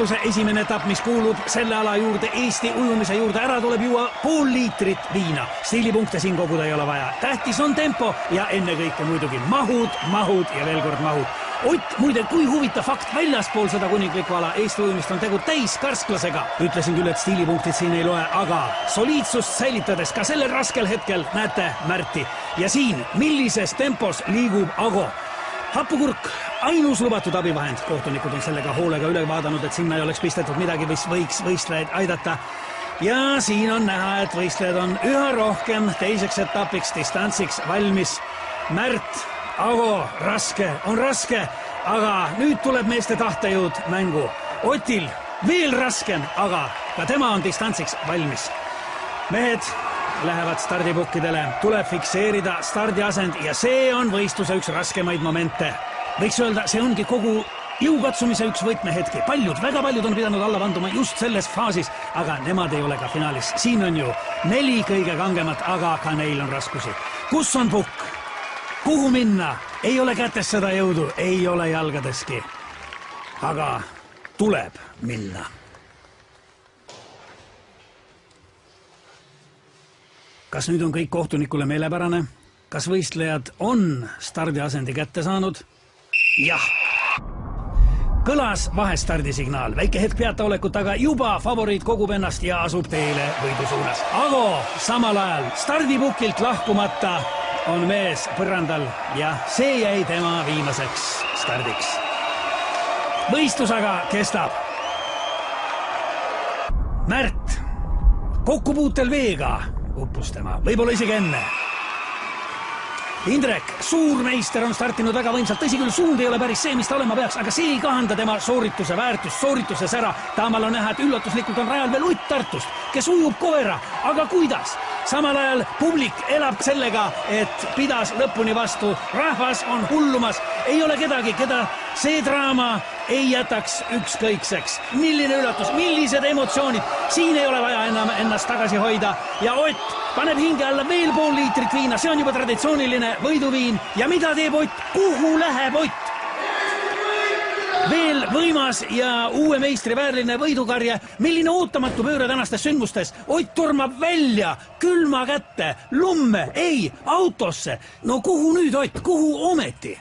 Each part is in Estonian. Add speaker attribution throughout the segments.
Speaker 1: võistluse esimene etapp, mis kuulub selle ala juurde, Eesti ujumise juurde, ära tuleb juua pool liitrit viina. stiilipunkte siin koguda ei ole vaja, tähtis on tempo ja ennekõike muidugi mahud, mahud ja veel kord mahud Ott, muide, kui huvitav fakt, väljaspool seda kuninglikku ala Eesti ujumist on tegu täiskärsklasega. ütlesin küll, et stiilipunktid siin ei loe, aga soliidsust säilitades ka sellel raskel hetkel näete Märti. ja siin, millises tempos liigub Ago. Hapukurk, ainus lubatud abivahend, kohtunikud on sellega hoolega üle vaadanud, et sinna ei oleks pistetud midagi, mis võiks võistlejaid aidata ja siin on näha, et võistlejad on üha rohkem teiseks etapiks distantsiks valmis. Märt Ago, raske, on raske, aga nüüd tuleb meeste tahtejõud mängu. Otil veel raskem, aga ka tema on distantsiks valmis. mehed lähevad stardipukkidele, tuleb fikseerida stardiasend ja see on võistluse üks raskemaid momente. võiks öelda, see ongi kogu jõukatsumise üks võtmehetki. paljud, väga paljud on pidanud alla vanduma just selles faasis, aga nemad ei ole ka finaalis. siin on ju neli kõige kangemat, aga ka neil on raskusi. kus on pukk? kuhu minna, ei ole kätes seda jõudu, ei ole jalgadeski. aga tuleb minna. Kas nüüd on kõik kohtunikule meelepärane? kas võistlejad on stardiasendi kätte saanud? jah kõlas vahestardisignaal, väike hetk peataolekut, aga juba favoriit kogub ennast ja asub teele võidu suunas. Ago samal ajal stardipukilt lahkumata on mees põrandal ja see jäi tema viimaseks stardiks. võistlus aga kestab. Märt, kokkupuutel veega uppus tema, võib-olla isegi enne Indrek, suurmeister on startinud väga võimsalt, tõsi küll, suund ei ole päris see, mis ta olema peaks, aga see ei kahanda tema soorituse väärtust, soorituse sära. Taamal on näha, et üllatuslikult on rajal veel Utt Tartust, kes ujub koera, aga kuidas? Samal ajal publik elab sellega, et pidas lõpuni vastu, rahvas on hullumas, ei ole kedagi, keda see draama ei jätaks ükskõikseks. milline üllatus, millised emotsioonid, siin ei ole vaja enam ennast tagasi hoida. Ja Ott paneb hinge alla veel pool liitrit viina, see on juba traditsiooniline võiduviin. Ja mida teeb Ott, kuhu läheb Ott? Veel võimas ja uue meistri vääriline võidukarje. milline ootamatu pööre tänastes sündmustes. Ott tormab välja külma kätte, lumme, ei, autosse. no kuhu nüüd, Ott, kuhu ometi?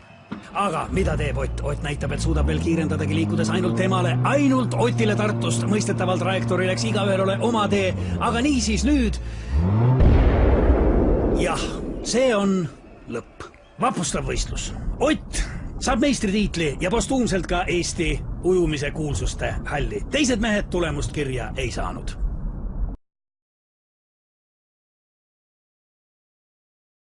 Speaker 1: aga mida teeb Ott? Ott näitab, et suudab veel kiirendadagi, liikudes ainult temale, ainult Otile Tartust. mõistetaval trajektooril, eks igaühel ole oma tee, aga niisiis nüüd. jah, see on lõpp. vapustav võistlus. Ott saab meistritiitli ja postuumselt ka Eesti ujumise kuulsuste halli. teised mehed tulemust kirja ei saanud